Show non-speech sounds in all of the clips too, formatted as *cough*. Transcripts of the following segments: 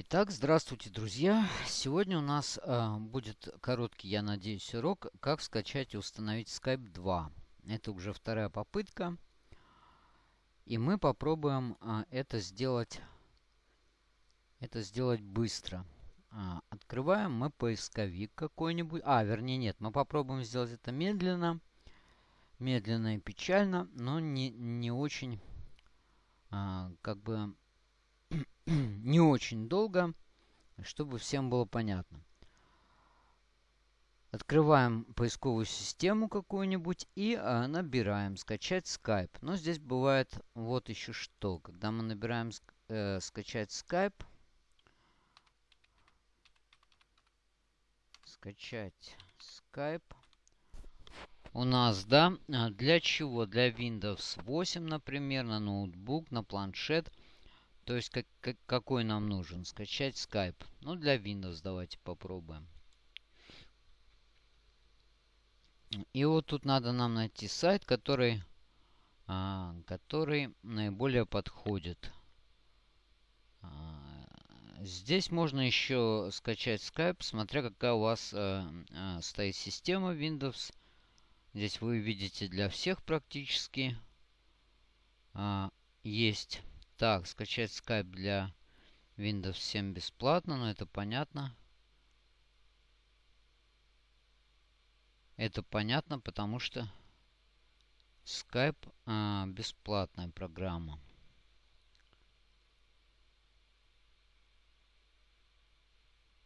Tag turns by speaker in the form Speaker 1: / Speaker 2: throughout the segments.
Speaker 1: Итак, здравствуйте, друзья! Сегодня у нас э, будет короткий, я надеюсь, урок, как скачать и установить Skype 2. Это уже вторая попытка. И мы попробуем э, это сделать это сделать быстро. Э, открываем мы поисковик какой-нибудь. А, вернее, нет, мы попробуем сделать это медленно. Медленно и печально, но не, не очень, э, как бы *clears throat* не очень долго, чтобы всем было понятно. Открываем поисковую систему какую-нибудь и а, набираем скачать Skype. Но здесь бывает вот еще что. Когда мы набираем э, скачать Skype, скачать Skype, у нас, да, а, для чего? Для Windows 8, например, на ноутбук, на планшет – то есть как, как, какой нам нужен? Скачать Skype. Ну, для Windows давайте попробуем. И вот тут надо нам найти сайт, который, а, который наиболее подходит. А, здесь можно еще скачать Skype, смотря какая у вас а, а, стоит система Windows. Здесь вы видите для всех практически а, есть так, скачать Skype для Windows 7 бесплатно, но это понятно. Это понятно, потому что Skype а, бесплатная программа.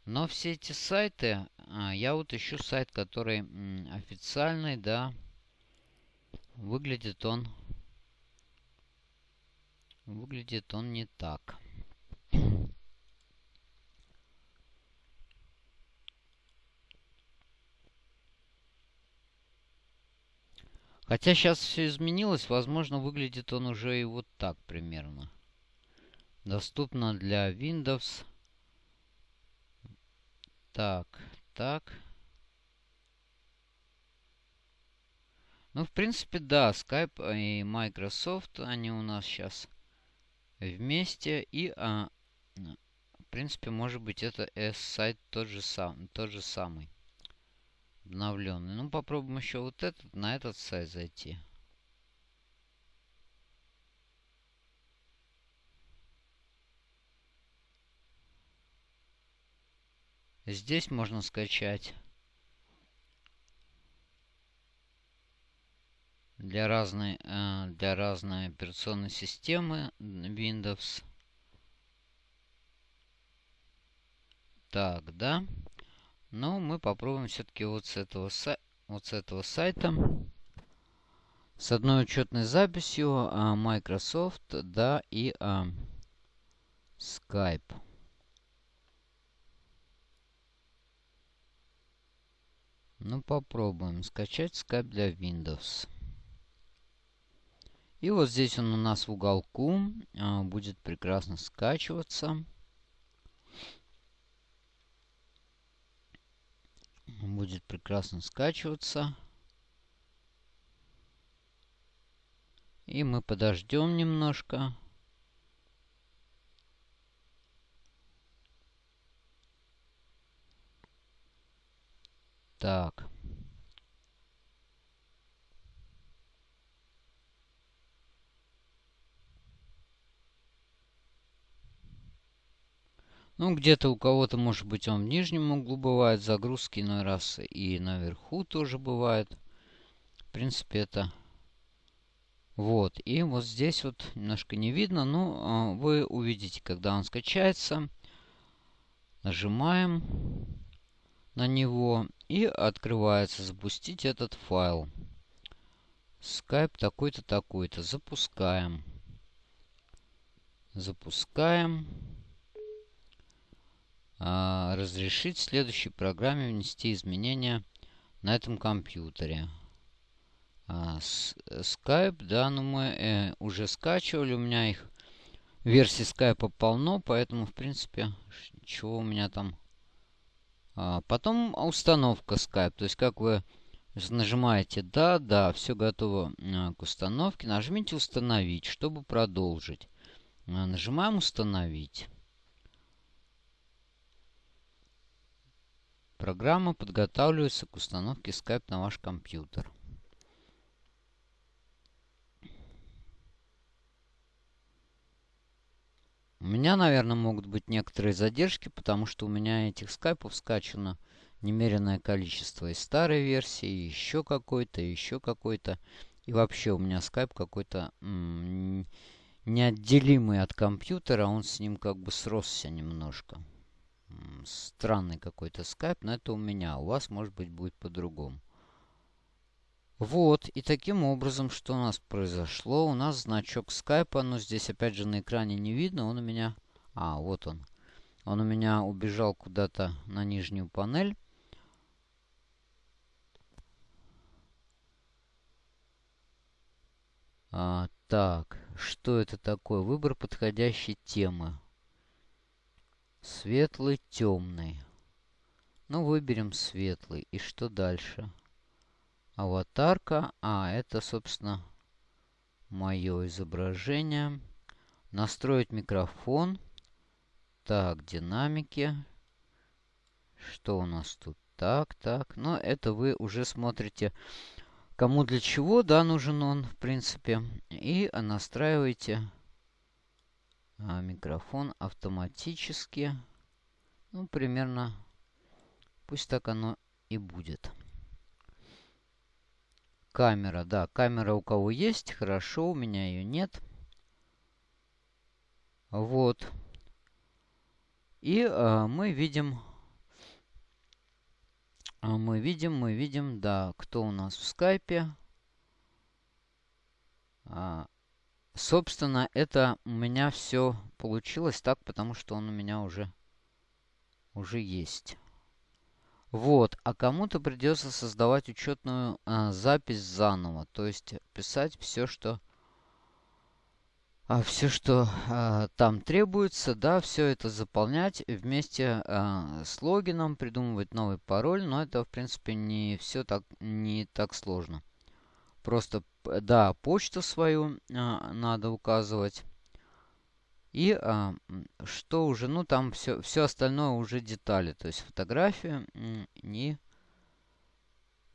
Speaker 1: Но все эти сайты, а, я вот ищу сайт, который м, официальный, да. Выглядит он Выглядит он не так. Хотя сейчас все изменилось, возможно, выглядит он уже и вот так примерно. Доступно для Windows. Так, так. Ну, в принципе, да, Skype и Microsoft, они у нас сейчас вместе. И, а, в принципе, может быть, это S-сайт тот же, сам, тот же самый. Обновленный. Ну, попробуем еще вот этот, на этот сайт зайти. Здесь можно скачать для разной, э, для разной операционной системы Windows. Так, да. Но мы попробуем все-таки вот с этого, вот с этого сайта. С одной учетной записью а, Microsoft, да, и а, Skype. Ну, попробуем скачать Skype для Windows. И вот здесь он у нас в уголку а, будет прекрасно скачиваться. Будет прекрасно скачиваться. И мы подождем немножко. Так. Ну, где-то у кого-то, может быть, он в нижнем углу бывает, загрузки иной раз и наверху тоже бывает. В принципе, это... Вот, и вот здесь вот немножко не видно, но а, вы увидите, когда он скачается. Нажимаем на него и открывается запустить этот файл. Skype такой-то, такой-то. Запускаем. Запускаем. А, разрешить в следующей программе внести изменения на этом компьютере. А, Skype, да, ну мы э, уже скачивали, у меня их версий Skype полно, поэтому, в принципе, чего у меня там... А, потом установка Skype, то есть как вы нажимаете «Да», «Да», все готово к установке, нажмите «Установить», чтобы продолжить. Нажимаем «Установить». Программа подготавливается к установке Skype на ваш компьютер. У меня, наверное, могут быть некоторые задержки, потому что у меня этих скайпов скачано немеренное количество. И старой версии, и еще какой-то, и еще какой-то. И вообще у меня скайп какой-то неотделимый от компьютера. Он с ним как бы сросся немножко странный какой-то скайп, но это у меня. У вас, может быть, будет по-другому. Вот, и таким образом, что у нас произошло? У нас значок скайпа, но здесь опять же на экране не видно. Он у меня... А, вот он. Он у меня убежал куда-то на нижнюю панель. А, так, что это такое? Выбор подходящей темы. Светлый, темный. Ну, выберем светлый. И что дальше? Аватарка. А, это, собственно, мое изображение. Настроить микрофон. Так, динамики. Что у нас тут? Так, так. Но это вы уже смотрите, кому для чего, да, нужен он, в принципе. И настраиваете а микрофон автоматически. Ну, примерно, пусть так оно и будет. Камера, да, камера у кого есть, хорошо, у меня ее нет. Вот. И э, мы видим, а мы видим, мы видим, да, кто у нас в скайпе. А, Собственно, это у меня все получилось так, потому что он у меня уже, уже есть. Вот, а кому-то придется создавать учетную а, запись заново. То есть писать все, что а, все, что а, там требуется, да, все это заполнять вместе а, с логином, придумывать новый пароль. Но это, в принципе, не все так, не так сложно. Просто, да, почту свою а, надо указывать. И а, что уже, ну там все, все остальное уже детали. То есть фотографию не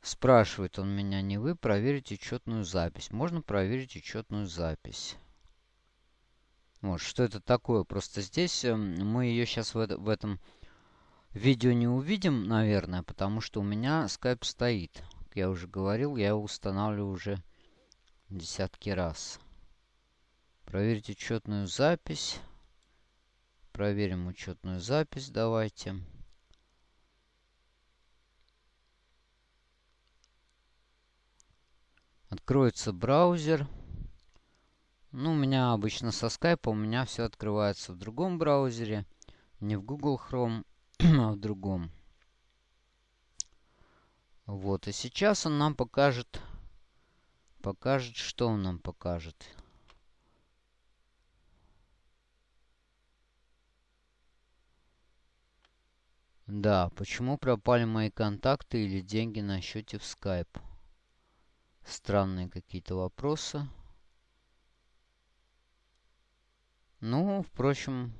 Speaker 1: спрашивает он меня, не вы проверить учетную запись. Можно проверить учетную запись. Вот, что это такое? Просто здесь э, мы ее сейчас в, в этом видео не увидим, наверное, потому что у меня скайп стоит я уже говорил, я его устанавливаю уже десятки раз. Проверить учетную запись. Проверим учетную запись, давайте. Откроется браузер. Ну, у меня обычно со скайпа, у меня все открывается в другом браузере. Не в Google Chrome, *clears throat* а в другом. Вот, и сейчас он нам покажет, покажет, что он нам покажет. Да, почему пропали мои контакты или деньги на счете в Skype? Странные какие-то вопросы. Ну, впрочем,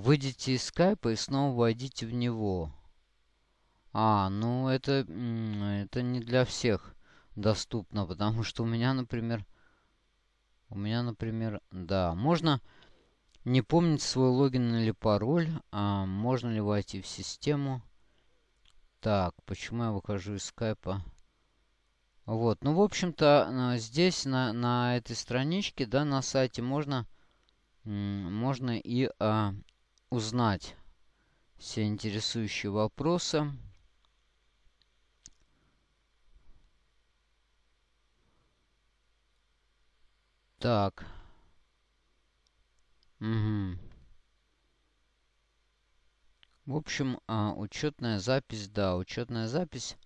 Speaker 1: Выйдите из скайпа и снова войдите в него. А, ну это, это не для всех доступно, потому что у меня, например... У меня, например, да, можно не помнить свой логин или пароль. А можно ли войти в систему? Так, почему я выхожу из скайпа? Вот, ну, в общем-то, здесь, на, на этой страничке, да, на сайте можно, можно и а, узнать все интересующие вопросы. Так. Угу. В общем, а, учетная запись, да, учетная запись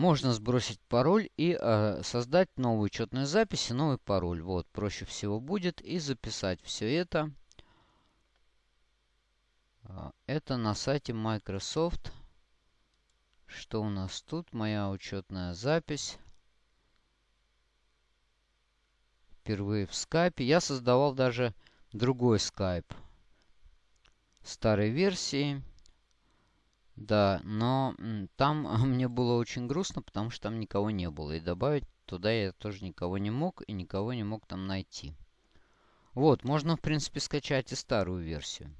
Speaker 1: Можно сбросить пароль и э, создать новую учетную запись и новый пароль. Вот, проще всего будет. И записать все это. А, это на сайте Microsoft. Что у нас тут? Моя учетная запись. Впервые в скайпе. Я создавал даже другой скайп. Старой версии. Да, но там мне было очень грустно, потому что там никого не было. И добавить туда я тоже никого не мог, и никого не мог там найти. Вот, можно, в принципе, скачать и старую версию.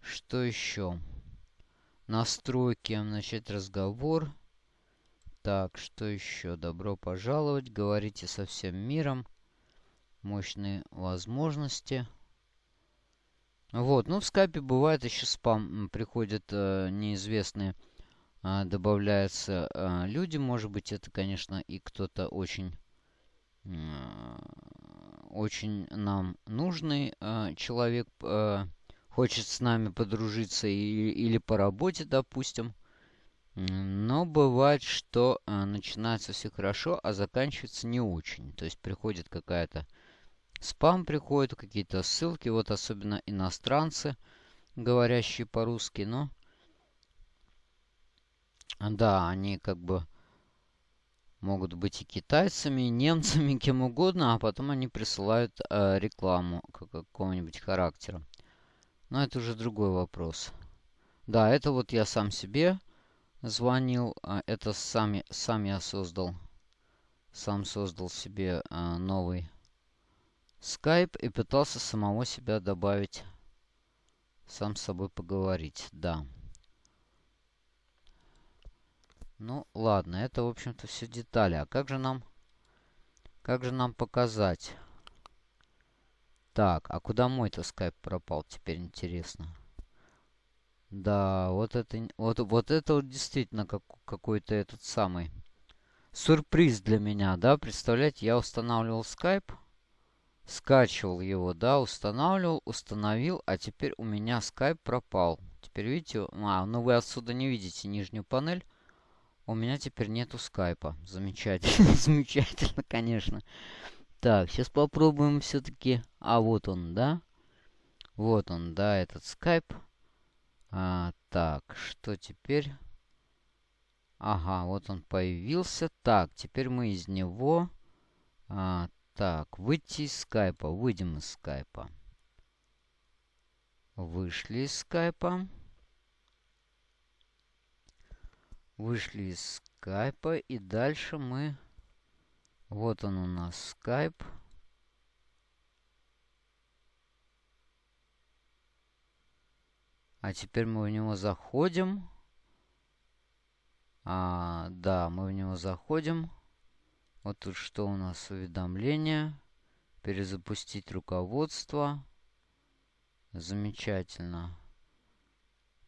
Speaker 1: Что еще? Настройки, начать разговор. Так, что еще? Добро пожаловать. Говорите со всем миром. Мощные возможности. Вот, ну в скайпе бывает еще спам. Приходят э, неизвестные, э, добавляются э, люди. Может быть, это, конечно, и кто-то очень... Э, очень нам нужный э, человек... Э, хочет с нами подружиться и, или по работе, допустим. Но бывает, что начинается все хорошо, а заканчивается не очень. То есть приходит какая-то спам, приходят какие-то ссылки, вот особенно иностранцы, говорящие по-русски, но... Да, они как бы могут быть и китайцами, и немцами, *laughs* кем угодно, а потом они присылают э, рекламу какого-нибудь характера. Но это уже другой вопрос. Да, это вот я сам себе звонил. А это сам, сам я создал. Сам создал себе а, новый скайп и пытался самого себя добавить. Сам с собой поговорить. Да. Ну, ладно, это, в общем-то, все детали. А как же нам... Как же нам показать? Так, а куда мой-то скайп пропал, теперь интересно. Да, вот это, вот, вот это вот действительно как, какой-то этот самый сюрприз для меня, да, представляете, я устанавливал скайп, скачивал его, да, устанавливал, установил, а теперь у меня скайп пропал. Теперь видите, а, ну вы отсюда не видите нижнюю панель, у меня теперь нету скайпа. Замечательно, *laughs* замечательно, конечно. Так, сейчас попробуем все-таки... А, вот он, да? Вот он, да, этот скайп. А, так, что теперь? Ага, вот он появился. Так, теперь мы из него... А, так, выйти из скайпа. Выйдем из скайпа. Вышли из скайпа. Вышли из скайпа. И дальше мы... Вот он у нас Skype. А теперь мы в него заходим. А, да, мы в него заходим. Вот тут что у нас? Уведомления. Перезапустить руководство. Замечательно.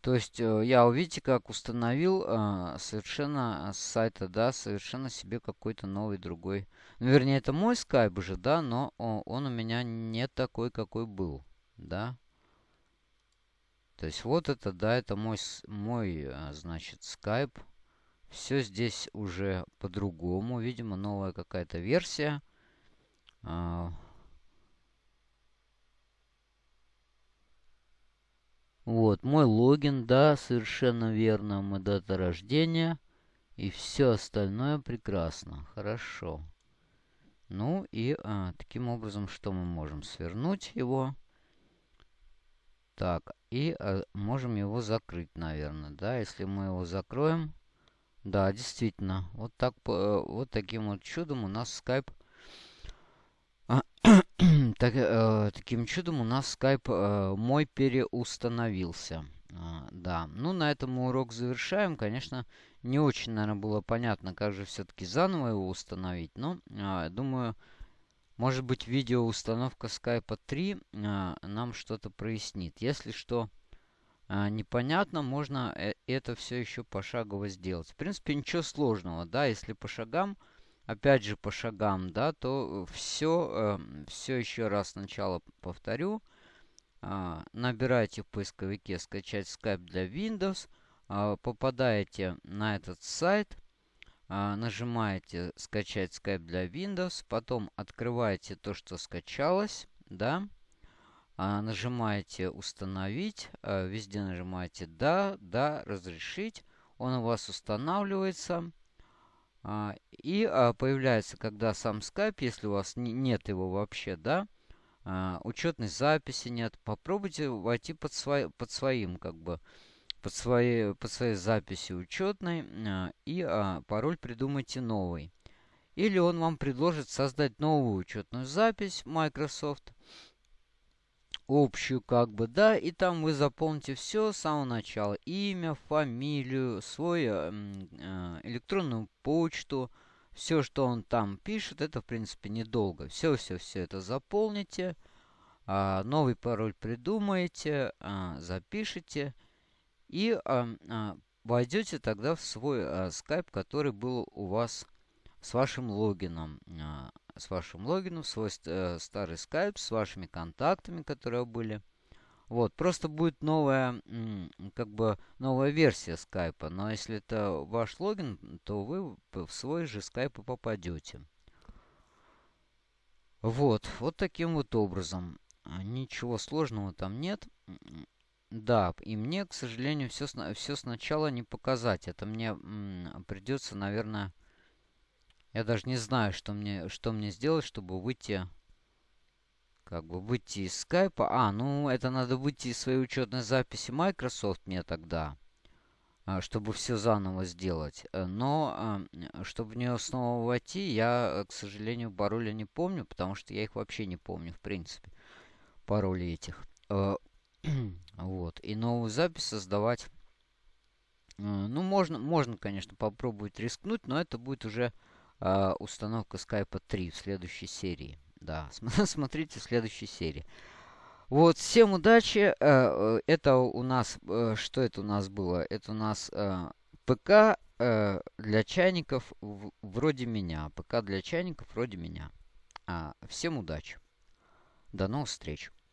Speaker 1: То есть э, я, увидите, как установил э, совершенно с сайта, да, совершенно себе какой-то новый другой. Ну, вернее, это мой скайп уже, да, но он у меня не такой, какой был, да. То есть вот это, да, это мой, мой э, значит, скайп. Все здесь уже по-другому. Видимо, новая какая-то версия. А, Вот, мой логин, да, совершенно верно, мы дата рождения. И все остальное прекрасно, хорошо. Ну и а, таким образом, что мы можем? Свернуть его. Так, и а, можем его закрыть, наверное, да, если мы его закроем. Да, действительно, вот, так, вот таким вот чудом у нас Skype *coughs* так, э, таким чудом у нас скайп э, мой переустановился. А, да, ну на этом мы урок завершаем. Конечно, не очень, наверное, было понятно, как же все-таки заново его установить. Но, э, думаю, может быть, видео установка скайпа 3 э, нам что-то прояснит. Если что э, непонятно, можно э, это все еще пошагово сделать. В принципе, ничего сложного, да, если по шагам опять же по шагам, да, то все, э, все еще раз сначала повторю. Э, набираете в поисковике «Скачать Skype для Windows», э, попадаете на этот сайт, а, нажимаете «Скачать Skype для Windows», потом открываете то, что скачалось, да, а, нажимаете «Установить», а, везде нажимаете «Да», «Да», «Разрешить», он у вас устанавливается. А, и а, появляется, когда сам Skype, если у вас нет его вообще, да, а, учетной записи нет, попробуйте войти под, свой, под своим, как бы, под своей, под своей записью учетной и пароль придумайте новый. Или он вам предложит создать новую учетную запись Microsoft, общую как бы, да, и там вы заполните все с самого начала. Имя, фамилию, свою э, электронную почту, все, что он там пишет, это, в принципе, недолго. Все-все-все это заполните, э, новый пароль придумаете, э, запишите и э, э, войдете тогда в свой э, Skype, который был у вас с вашим логином с вашим логином, свой э, старый скайп, с вашими контактами, которые были. Вот, просто будет новая, как бы, новая версия скайпа. Но если это ваш логин, то вы в свой же скайп попадете. Вот, вот таким вот образом. Ничего сложного там нет. Да, и мне, к сожалению, все сначала не показать. Это мне придется, наверное, я даже не знаю, что мне, что мне сделать, чтобы выйти... Как бы выйти из скайпа. А, ну это надо выйти из своей учетной записи Microsoft мне тогда. А, чтобы все заново сделать. Э, но, а, чтобы в нее снова войти, я, к сожалению, пароли не помню, потому что я их вообще не помню, в принципе. Пароли этих. Э, *clears throat* вот. И новую запись создавать... Э, ну, можно, можно, конечно, попробовать рискнуть, но это будет уже э, установка Skype 3 в следующей серии. Да, *laughs* смотрите в следующей серии. Вот, всем удачи. Э, э, это у нас, э, что это у нас было? Это у нас ПК для чайников вроде меня. ПК для чайников вроде меня. А, всем удачи. До новых встреч.